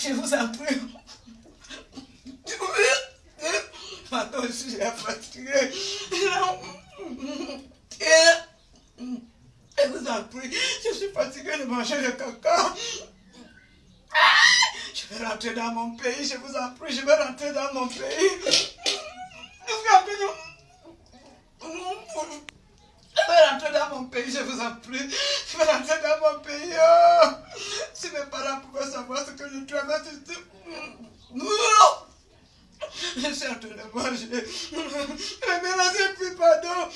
Je vous en prie. Maintenant, je suis fatigué. Je vous en. Je suis fatigué de manger le caca. Je vais rentrer dans mon pays. Je vous en prie. Je vais rentrer dans mon pays. Je vais rentrer dans mon pays, je vous en prie. Je vais rentrer dans mon pays. Oh. Si mes parents pouvaient savoir ce que je traverse, non. Je suis en train de manger. Mais merci, puis pardon.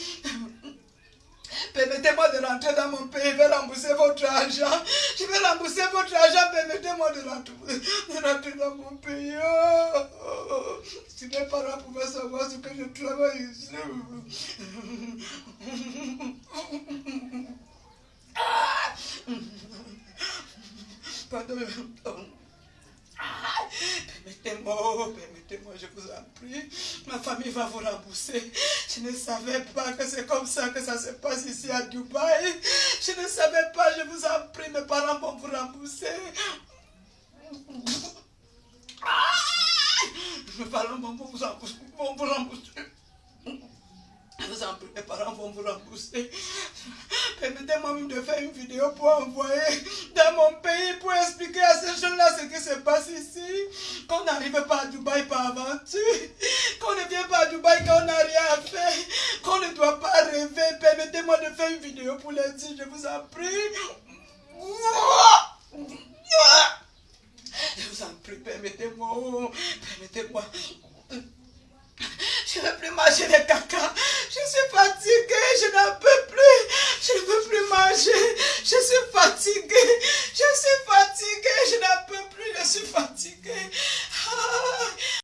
Permettez-moi de rentrer dans mon pays, je vais rembourser votre argent. Je vais rembourser votre argent, permettez-moi de rentrer, dans mon pays. Oh. Si mes parents pouvaient savoir ce que je travaille ici. Ah. Pardon. Permettez-moi, permettez-moi, je vous en prie. Ma famille va vous rembourser. Je ne savais pas que c'est comme ça que ça se passe ici à Dubaï. Je ne savais pas, je vous en prie, mes parents vont vous rembourser. Mes parents vont vous rembourser. Vont vous rembourser. Mes parents vont vous rembourser. De faire une vidéo pour envoyer dans mon pays pour expliquer à ces gens-là ce qui se passe ici. Qu'on n'arrive pas à Dubaï par aventure. Qu'on ne vient pas à Dubaï quand on n'a rien à faire. Qu'on ne doit pas rêver. Permettez-moi de faire une vidéo pour les dire, je vous en prie. Je vous en prie, permettez-moi. Permettez-moi. Je ne veux plus manger les caca. Je suis fatiguée, je n'en peux plus. Je ne veux plus manger. Je suis fatiguée. Je suis fatiguée, je n'en peux plus. Je suis fatiguée.